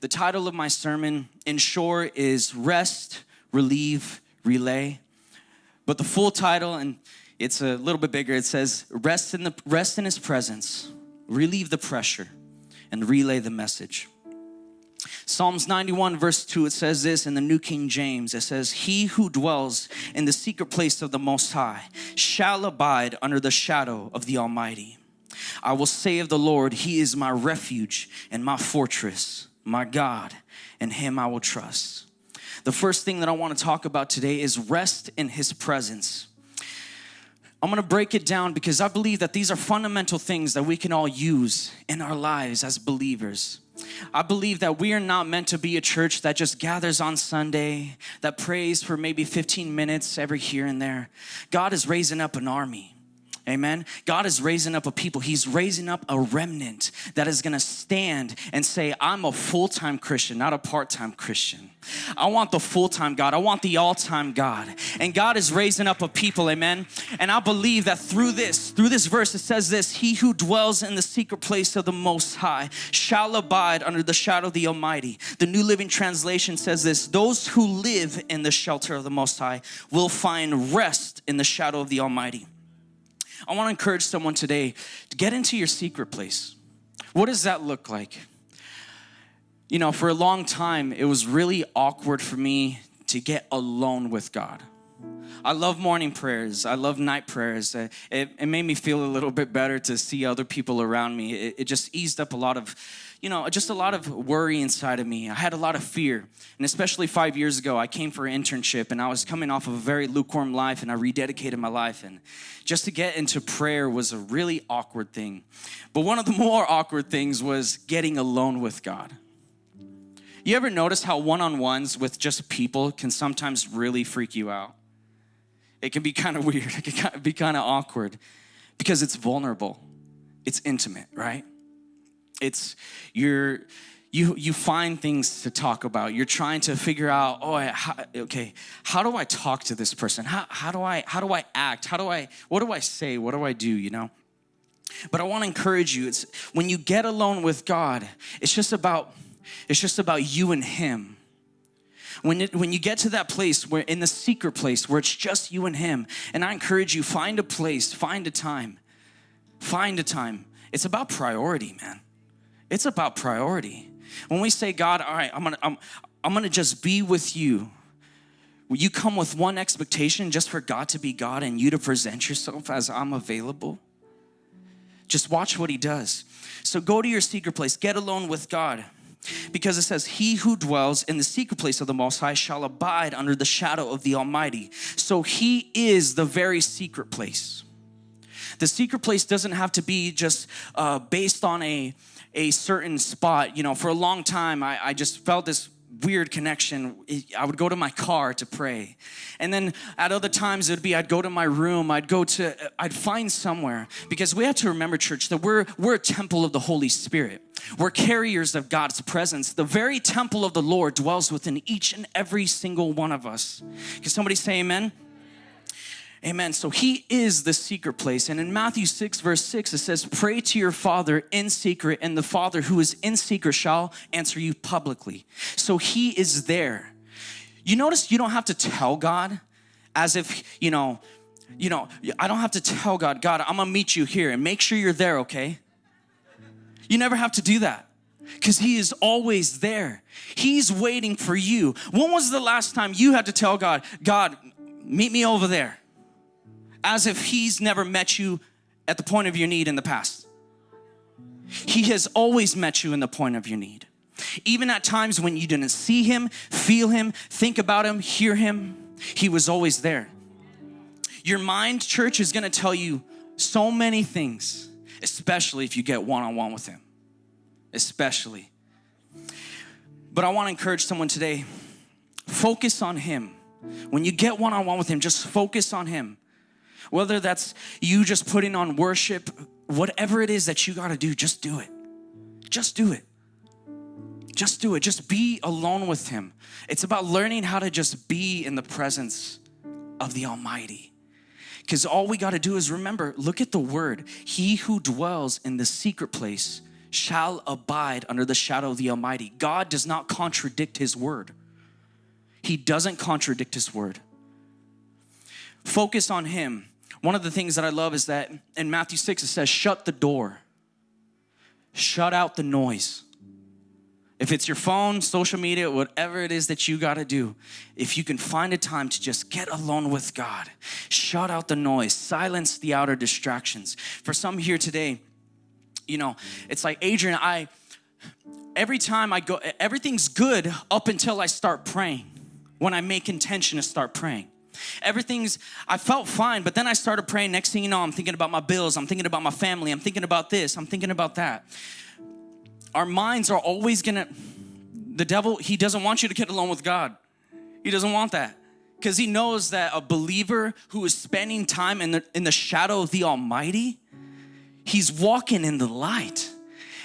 The title of my sermon, in short, is Rest, Relieve, Relay. But the full title, and it's a little bit bigger, it says Rest in, the, rest in His presence, relieve the pressure, and relay the message. Psalms 91, verse 2, it says this in the New King James it says, He who dwells in the secret place of the Most High shall abide under the shadow of the Almighty. I will say of the Lord, He is my refuge and my fortress my God, and Him I will trust. The first thing that I want to talk about today is rest in His presence. I'm gonna break it down because I believe that these are fundamental things that we can all use in our lives as believers. I believe that we are not meant to be a church that just gathers on Sunday, that prays for maybe 15 minutes every here and there. God is raising up an army. Amen. God is raising up a people. He's raising up a remnant that is going to stand and say, I'm a full time Christian, not a part time Christian. I want the full time God. I want the all time God. And God is raising up a people. Amen. And I believe that through this, through this verse, it says this He who dwells in the secret place of the Most High shall abide under the shadow of the Almighty. The New Living Translation says this Those who live in the shelter of the Most High will find rest in the shadow of the Almighty. I want to encourage someone today to get into your secret place. What does that look like? You know, for a long time, it was really awkward for me to get alone with God. I love morning prayers. I love night prayers. Uh, it, it, made me feel a little bit better to see other people around me. It, it just eased up a lot of you know, just a lot of worry inside of me. I had a lot of fear. And especially five years ago, I came for an internship and I was coming off of a very lukewarm life and I rededicated my life. And just to get into prayer was a really awkward thing. But one of the more awkward things was getting alone with God. You ever notice how one on ones with just people can sometimes really freak you out? It can be kind of weird, it can be kind of awkward because it's vulnerable, it's intimate, right? It's you're you you find things to talk about. You're trying to figure out oh how, okay how do i talk to this person? How, how do i how do i act? How do i what do i say? What do i do you know? But i want to encourage you it's when you get alone with god it's just about it's just about you and him. When, it, when you get to that place where in the secret place where it's just you and him and i encourage you find a place find a time find a time. It's about priority man it's about priority. When we say, God, all right, I'm gonna, I'm, I'm gonna just be with you. You come with one expectation just for God to be God and you to present yourself as I'm available. Just watch what He does. So go to your secret place, get alone with God. Because it says, He who dwells in the secret place of the Most High shall abide under the shadow of the Almighty. So He is the very secret place. The secret place doesn't have to be just uh, based on a a certain spot, you know, for a long time, I, I just felt this weird connection. I would go to my car to pray. And then at other times it would be I'd go to my room, I'd go to I'd find somewhere because we have to remember church that we're we're a temple of the Holy Spirit. We're carriers of God's presence. The very temple of the Lord dwells within each and every single one of us. Can somebody say amen? Amen. So he is the secret place. And in Matthew 6, verse 6, it says, Pray to your Father in secret, and the Father who is in secret shall answer you publicly. So he is there. You notice you don't have to tell God as if, you know, you know, I don't have to tell God, God, I'm gonna meet you here and make sure you're there, okay? You never have to do that because he is always there. He's waiting for you. When was the last time you had to tell God, God, meet me over there? As if he's never met you at the point of your need in the past. He has always met you in the point of your need. Even at times when you didn't see him, feel him, think about him, hear him, he was always there. Your mind, church, is gonna tell you so many things, especially if you get one on one with him. Especially. But I wanna encourage someone today focus on him. When you get one on one with him, just focus on him. Whether that's you just putting on worship, whatever it is that you got to do, just do it. Just do it. Just do it. Just be alone with Him. It's about learning how to just be in the presence of the Almighty. Because all we got to do is remember look at the word. He who dwells in the secret place shall abide under the shadow of the Almighty. God does not contradict His word, He doesn't contradict His word. Focus on Him. One of the things that I love is that in Matthew 6 it says, Shut the door, shut out the noise. If it's your phone, social media, whatever it is that you got to do, if you can find a time to just get alone with God, shut out the noise, silence the outer distractions. For some here today, you know, it's like Adrian, I, every time I go, everything's good up until I start praying, when I make intention to start praying. Everything's, I felt fine, but then I started praying. Next thing you know, I'm thinking about my bills, I'm thinking about my family, I'm thinking about this, I'm thinking about that our minds are always gonna, the devil, he doesn't want you to get alone with God. He doesn't want that. Because he knows that a believer who is spending time in the, in the shadow of the Almighty, he's walking in the light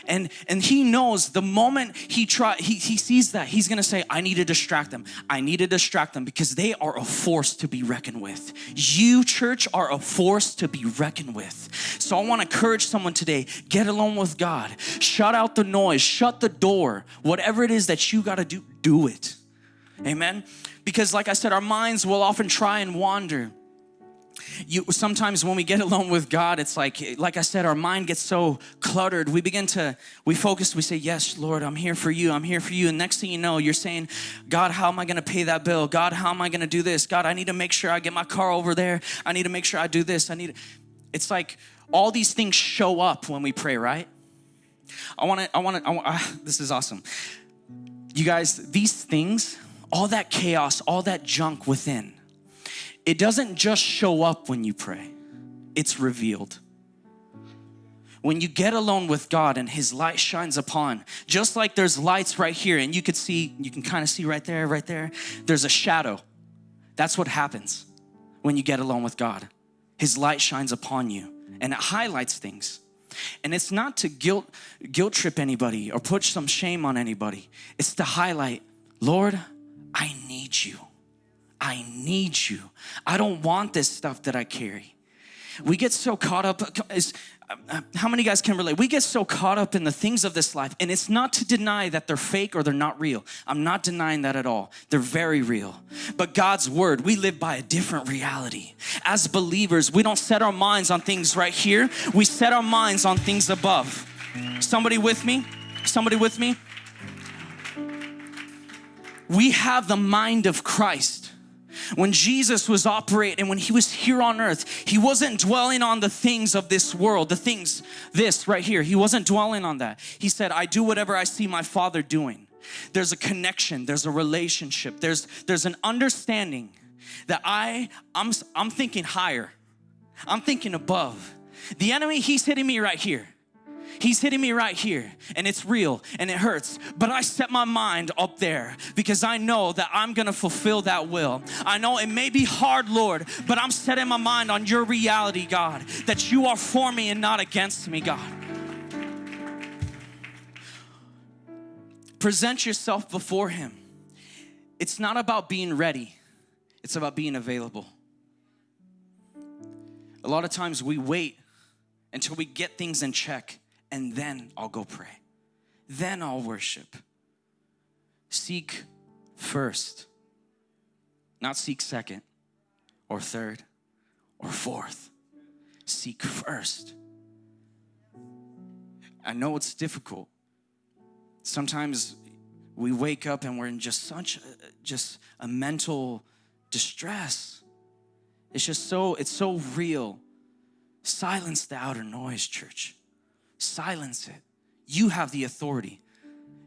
and and he knows the moment he try he, he sees that he's gonna say i need to distract them. I need to distract them because they are a force to be reckoned with. You church are a force to be reckoned with. So i want to encourage someone today get alone with god. Shut out the noise shut the door whatever it is that you got to do do it. Amen? Because like i said our minds will often try and wander you sometimes when we get alone with God, it's like, like I said, our mind gets so cluttered. We begin to, we focus, we say, Yes, Lord, I'm here for you, I'm here for you. And next thing you know, you're saying, God, how am I gonna pay that bill? God, how am I gonna do this? God, I need to make sure I get my car over there. I need to make sure I do this. I need it's like all these things show up when we pray, right? I I wanna, I want, uh, this is awesome. You guys, these things, all that chaos, all that junk within, it doesn't just show up when you pray, it's revealed. When you get alone with God and His light shines upon, just like there's lights right here, and you could see, you can kind of see right there, right there, there's a shadow. That's what happens when you get alone with God. His light shines upon you and it highlights things. And it's not to guilt guilt trip anybody or put some shame on anybody. It's to highlight, Lord, I need you. I need you. I don't want this stuff that I carry. We get so caught up, is, uh, how many guys can relate? We get so caught up in the things of this life, and it's not to deny that they're fake or they're not real. I'm not denying that at all. They're very real. But God's word, we live by a different reality. As believers, we don't set our minds on things right here, we set our minds on things above. Somebody with me? Somebody with me? We have the mind of Christ. When Jesus was operating, when he was here on earth, he wasn't dwelling on the things of this world, the things, this right here. He wasn't dwelling on that. He said, I do whatever I see my Father doing. There's a connection, there's a relationship, there's, there's an understanding that I, I'm, I'm thinking higher, I'm thinking above. The enemy, he's hitting me right here. He's hitting me right here and it's real and it hurts. But I set my mind up there because I know that I'm to fulfill that will. I know it may be hard, Lord, but I'm setting my mind on your reality, God, that you are for me and not against me, God. Present yourself before Him. It's not about being ready, it's about being available. A lot of times we wait until we get things in check and then I'll go pray. Then I'll worship. Seek first, not seek second or third or fourth. Seek first. I know it's difficult. Sometimes we wake up and we're in just such a, just a mental distress. It's just so it's so real. Silence the outer noise, church silence it. You have the authority.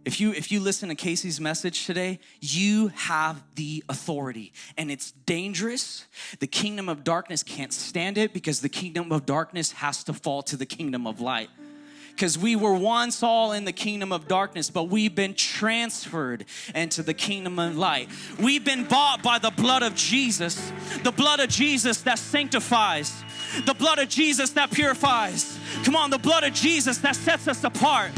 If you if you listen to Casey's message today, you have the authority and it's dangerous. The kingdom of darkness can't stand it because the kingdom of darkness has to fall to the kingdom of light. Because we were once all in the kingdom of darkness, but we've been transferred into the kingdom of light. We've been bought by the blood of Jesus, the blood of Jesus that sanctifies, the blood of Jesus that purifies. Come on, the blood of Jesus that sets us apart.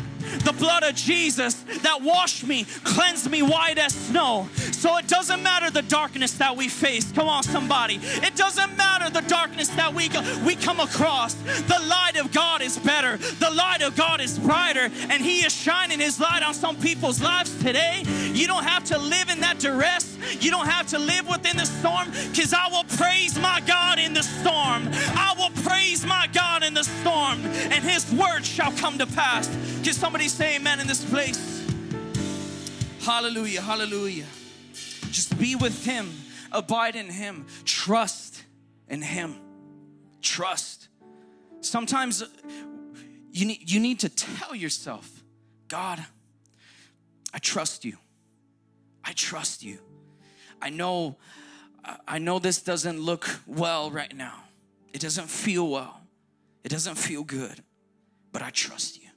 the blood of Jesus that washed me, cleansed me white as snow. So it doesn't matter the darkness that we face. Come on, somebody. It doesn't matter the darkness that we, we come across. The light of God is better, the light of God is brighter, and He is shining His light on some people's lives today. You don't have to live in that duress. You don't have to live within the storm because I will praise my God in the storm. I will praise my God the storm, and His word shall come to pass. Can somebody say amen in this place? Hallelujah, hallelujah. Just be with Him, abide in Him, trust in Him. Trust. Sometimes you need, you need to tell yourself, God, I trust you. I trust you. I know I know this doesn't look well right now. It doesn't feel well. It doesn't feel good. But I trust you.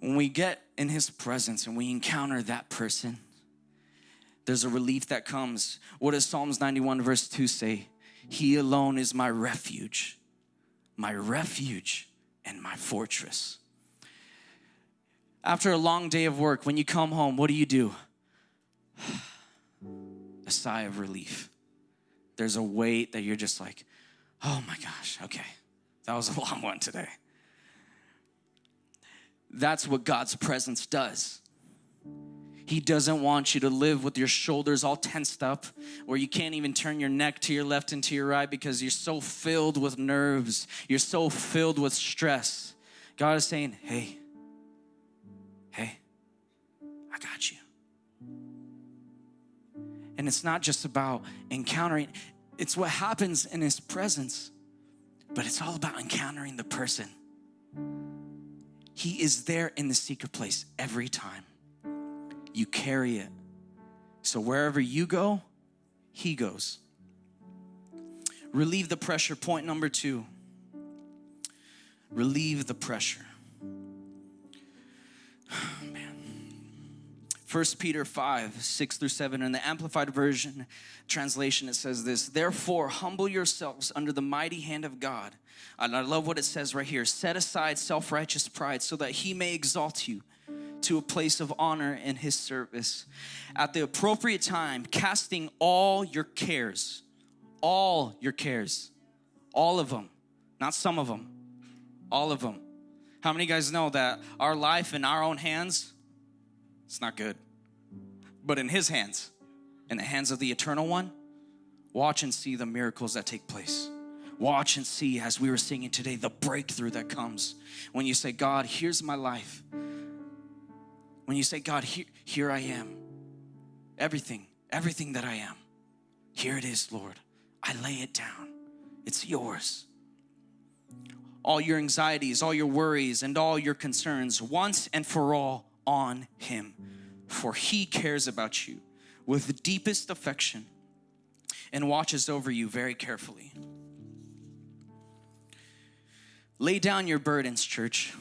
When we get in his presence and we encounter that person, there's a relief that comes. What does Psalms 91 verse 2 say? He alone is my refuge, my refuge and my fortress. After a long day of work, when you come home, what do you do? a sigh of relief. There's a weight that you're just like, oh my gosh, okay, that was a long one today. That's what God's presence does. He doesn't want you to live with your shoulders all tensed up, where you can't even turn your neck to your left and to your right because you're so filled with nerves, you're so filled with stress. God is saying, hey, hey, I got you. And it's not just about encountering, it's what happens in His presence, but it's all about encountering the person. He is there in the secret place every time. You carry it. So wherever you go, He goes. Relieve the pressure. Point number two relieve the pressure. 1 Peter 5, 6 through 7. In the Amplified Version translation, it says this Therefore, humble yourselves under the mighty hand of God. And I love what it says right here set aside self righteous pride so that he may exalt you to a place of honor in his service. At the appropriate time, casting all your cares, all your cares, all of them, not some of them, all of them. How many guys know that our life in our own hands it's not good. But in His hands, in the hands of the Eternal One, watch and see the miracles that take place. Watch and see, as we were singing today, the breakthrough that comes when you say, God, here's my life. When you say, God, here, here I am. Everything, everything that I am. Here it is, Lord. I lay it down. It's yours. All your anxieties, all your worries, and all your concerns, once and for all, on him, for he cares about you with the deepest affection and watches over you very carefully. Lay down your burdens, church.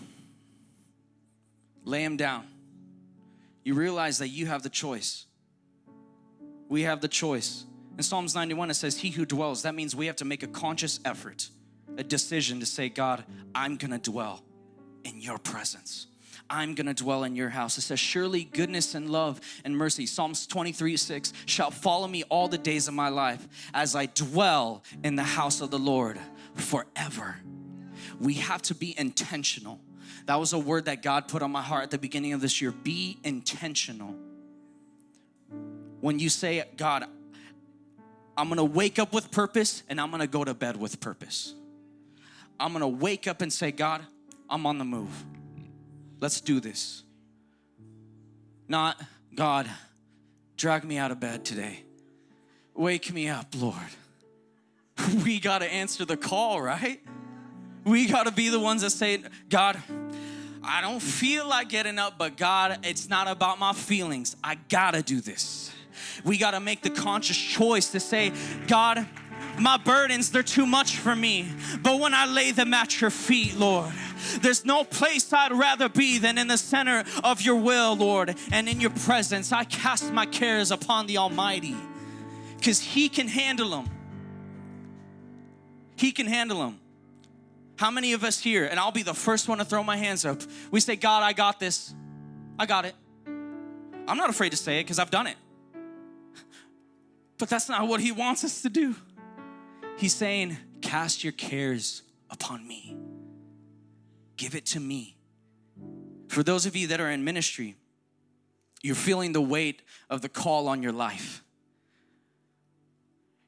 Lay them down. You realize that you have the choice. We have the choice. In Psalms 91, it says, He who dwells, that means we have to make a conscious effort, a decision to say, God, I'm gonna dwell in your presence. I'm gonna dwell in your house. It says, Surely goodness and love and mercy, Psalms 23 6, shall follow me all the days of my life as I dwell in the house of the Lord forever. We have to be intentional. That was a word that God put on my heart at the beginning of this year. Be intentional. When you say, God, I'm gonna wake up with purpose and I'm gonna go to bed with purpose. I'm gonna wake up and say, God, I'm on the move. Let's do this. Not, God, drag me out of bed today. Wake me up, Lord. We got to answer the call, right? We got to be the ones that say, God, I don't feel like getting up, but God, it's not about my feelings. I got to do this. We got to make the conscious choice to say, God, my burdens, they're too much for me. But when I lay them at your feet, Lord, there's no place I'd rather be than in the center of your will, Lord, and in your presence. I cast my cares upon the Almighty because He can handle them. He can handle them. How many of us here, and I'll be the first one to throw my hands up, we say, God, I got this. I got it. I'm not afraid to say it because I've done it. But that's not what He wants us to do. He's saying, Cast your cares upon me, give it to me. For those of you that are in ministry, you're feeling the weight of the call on your life.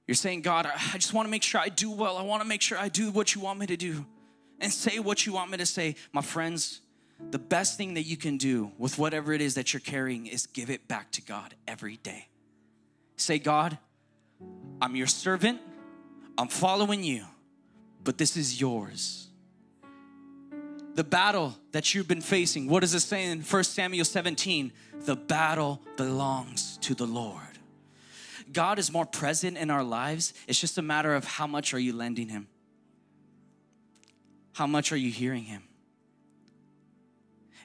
You're saying, God, I just want to make sure I do well. I want to make sure I do what you want me to do and say what you want me to say. My friends, the best thing that you can do with whatever it is that you're carrying is give it back to God every day. Say, God, I'm your servant, I'm following you, but this is yours. The battle that you've been facing, what does it say in 1 Samuel 17? The battle belongs to the Lord. God is more present in our lives. It's just a matter of how much are you lending Him? How much are you hearing Him?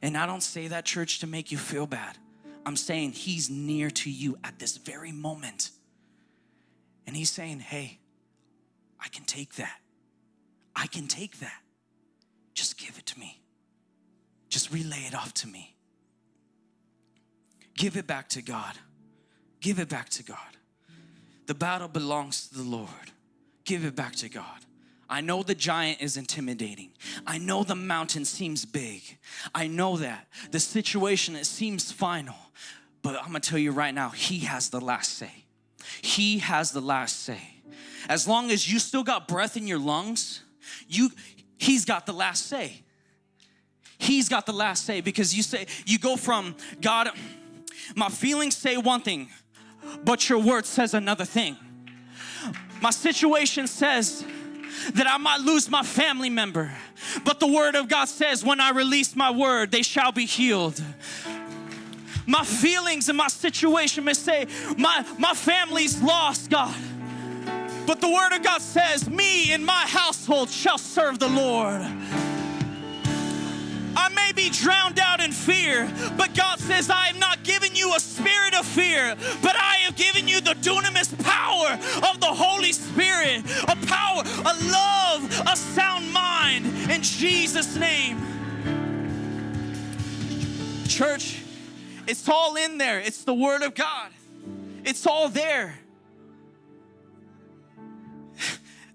And I don't say that, church, to make you feel bad. I'm saying He's near to you at this very moment. And He's saying, hey, I can take that. I can take that. Just give it to me. Just relay it off to me. Give it back to God. Give it back to God. The battle belongs to the Lord. Give it back to God. I know the giant is intimidating. I know the mountain seems big. I know that. The situation, it seems final. But I'm gonna tell you right now, He has the last say. He has the last say. As long as you still got breath in your lungs, you He's got the last say. He's got the last say because you say, you go from God, my feelings say one thing, but your word says another thing. My situation says that I might lose my family member, but the word of God says, when I release my word, they shall be healed. My feelings and my situation may say, my, my family's lost, God. But the word of God says, Me and my household shall serve the Lord. I may be drowned out in fear, but God says, I have not given you a spirit of fear, but I have given you the dunamis power of the Holy Spirit, a power, a love, a sound mind in Jesus' name. Church, it's all in there. It's the Word of God, it's all there.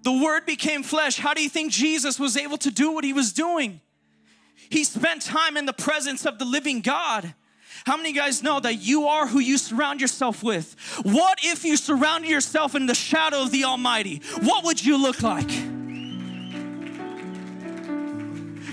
The Word became flesh. How do you think Jesus was able to do what He was doing? He spent time in the presence of the living God. How many guys know that you are who you surround yourself with? What if you surrounded yourself in the shadow of the Almighty? What would you look like?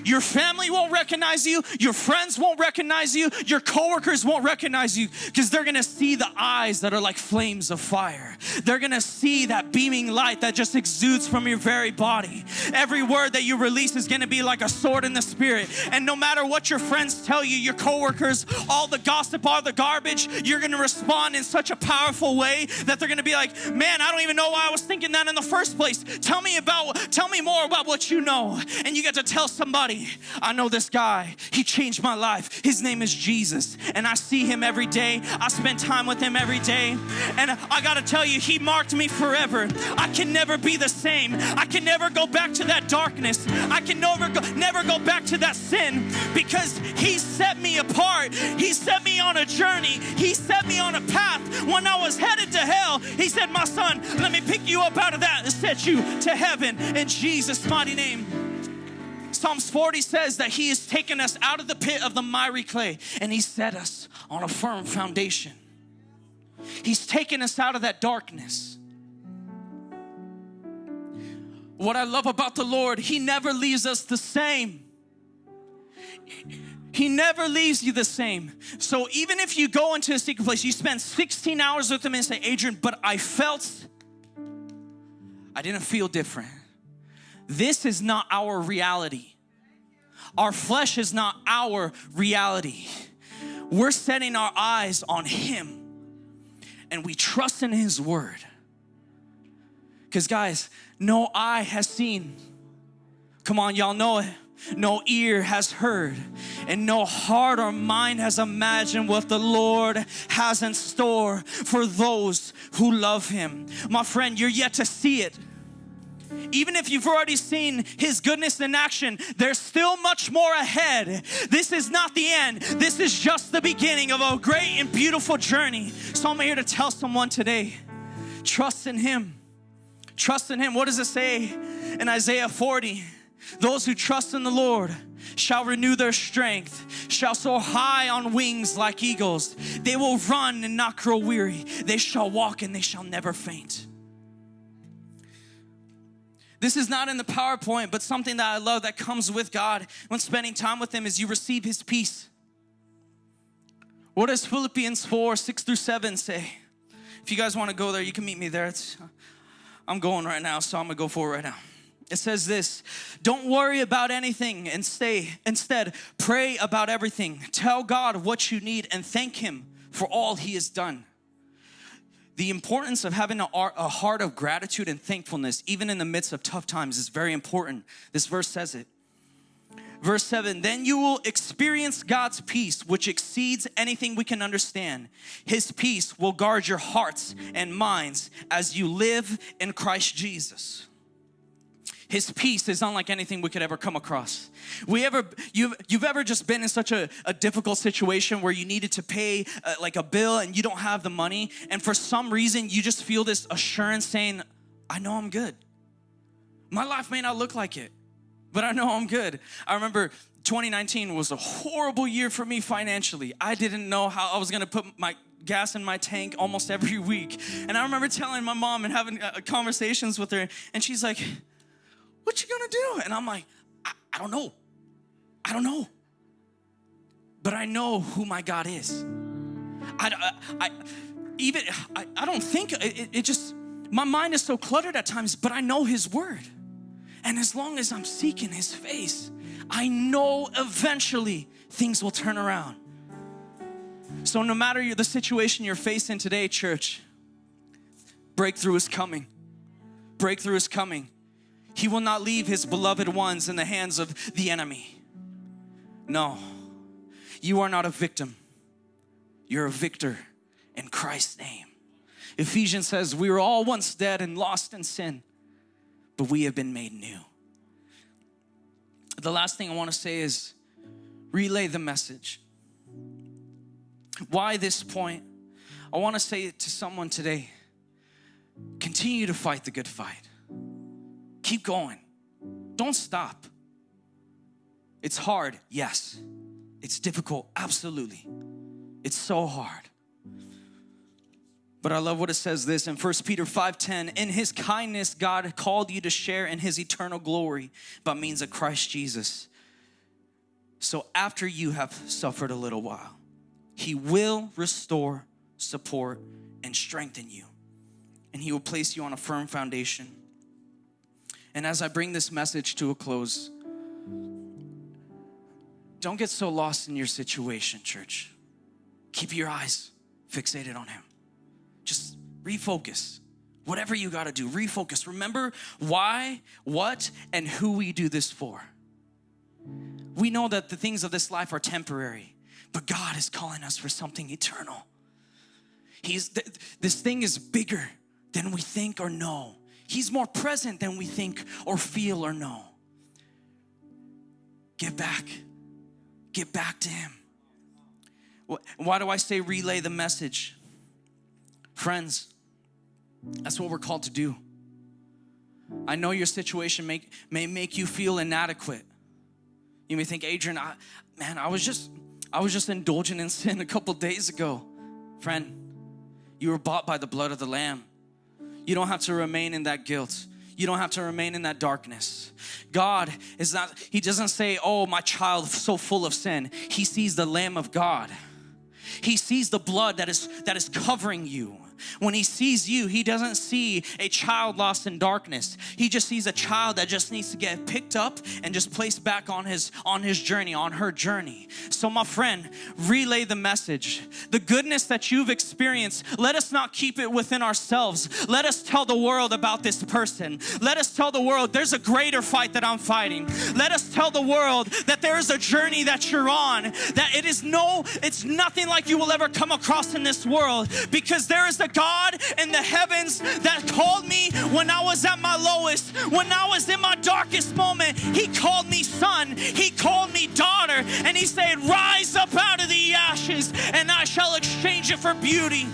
Your family won't recognize you. Your friends won't recognize you. Your coworkers won't recognize you because they're gonna see the eyes that are like flames of fire. They're gonna see that beaming light that just exudes from your very body. Every word that you release is gonna be like a sword in the spirit. And no matter what your friends tell you, your coworkers, all the gossip, all the garbage, you're gonna respond in such a powerful way that they're gonna be like, man, I don't even know why I was thinking that in the first place. Tell me about, tell me more about what you know. And you get to tell somebody I know this guy. He changed my life. His name is Jesus. And I see him every day. I spend time with him every day. And I got to tell you, he marked me forever. I can never be the same. I can never go back to that darkness. I can never go, never go back to that sin because he set me apart. He set me on a journey. He set me on a path. When I was headed to hell, he said, My son, let me pick you up out of that and set you to heaven in Jesus' mighty name. Psalms 40 says that He has taken us out of the pit of the miry clay and He set us on a firm foundation. He's taken us out of that darkness. What I love about the Lord, He never leaves us the same. He never leaves you the same. So even if you go into a secret place, you spend 16 hours with Him and say, Adrian, but I felt, I didn't feel different. This is not our reality. Our flesh is not our reality. We're setting our eyes on Him and we trust in His Word. Because, guys, no eye has seen. Come on, y'all know it. No ear has heard, and no heart or mind has imagined what the Lord has in store for those who love Him. My friend, you're yet to see it Even if you've already seen his goodness in action, there's still much more ahead. This is not the end. This is just the beginning of a great and beautiful journey. So I'm here to tell someone today trust in him. Trust in him. What does it say in Isaiah 40? Those who trust in the Lord shall renew their strength, shall soar high on wings like eagles. They will run and not grow weary. They shall walk and they shall never faint. This is not in the PowerPoint, but something that I love that comes with God when spending time with Him is you receive His peace. What does Philippians 4 6 through 7 say? If you guys want to go there, you can meet me there. It's, I'm going right now, so I'm gonna go for it right now. It says this Don't worry about anything and stay. Instead, pray about everything. Tell God what you need and thank Him for all He has done. The importance of having a, heart of gratitude and thankfulness, even in the midst of tough times, is very important. This verse says it. Verse 7 Then you will experience God's peace, which exceeds anything we can understand. His peace will guard your hearts and minds as you live in Christ Jesus. His peace is unlike anything we could ever come across. We ever, you've, you've ever just been in such a, a difficult situation where you needed to pay uh, like a bill and you don't have the money, and for some reason you just feel this assurance saying, I know I'm good. My life may not look like it, but I know I'm good. I remember 2019 was a horrible year for me financially. I didn't know how I was gonna put my gas in my tank almost every week. And I remember telling my mom and having uh, conversations with her, and she's like, what you gonna do? And I'm like, I, I don't know. I don't know. But I know who my God is. I, I, I even, I, I don't think, it, it just, my mind is so cluttered at times, but I know His Word. And as long as I'm seeking His face, I know eventually things will turn around. So, no matter the situation you're facing today, church, breakthrough is coming. Breakthrough is coming. He will not leave his beloved ones in the hands of the enemy. No, you are not a victim. You're a victor in Christ's name. Ephesians says, We were all once dead and lost in sin, but we have been made new. The last thing I want to say is relay the message. Why this point? I want to say it to someone today continue to fight the good fight. Keep going. Don't stop. It's hard, yes. It's difficult, absolutely. It's so hard. But I love what it says this in 1 Peter 5:10, in his kindness God called you to share in his eternal glory by means of Christ Jesus. So after you have suffered a little while, he will restore, support, and strengthen you. And he will place you on a firm foundation. And as I bring this message to a close, don't get so lost in your situation, church. Keep your eyes fixated on Him. Just refocus. Whatever you got to do, refocus. Remember why, what, and who we do this for. We know that the things of this life are temporary, but God is calling us for something eternal. He's th- this thing is bigger than we think or know. He's more present than we think or feel or know. Get back. Get back to Him. Why do I say relay the message? Friends, that's what we're called to do. I know your situation may, may make you feel inadequate. You may think, Adrian, I, man, I was just I was just indulging in sin a couple days ago. Friend, you were bought by the blood of the Lamb. You don't have to remain in that guilt. You don't have to remain in that darkness. God is not, He doesn't say, Oh, my child, so full of sin. He sees the Lamb of God. He sees the blood that is that is covering you. When he sees you, he doesn't see a child lost in darkness. He just sees a child that just needs to get picked up and just placed back on his on his journey, on her journey. So my friend, relay the message. The goodness that you've experienced, let us not keep it within ourselves. Let us tell the world about this person. Let us tell the world there's a greater fight that I'm fighting. Let us tell the world that there is a journey that you're on, that it is no, it's nothing like like you will ever come across in this world because there is a God in the heavens that called me when I was at my lowest, when I was in my darkest moment. He called me son, He called me daughter, and He said, Rise up out of the ashes, and I shall exchange it for beauty.